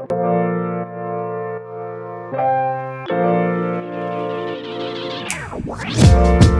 We'll be right back.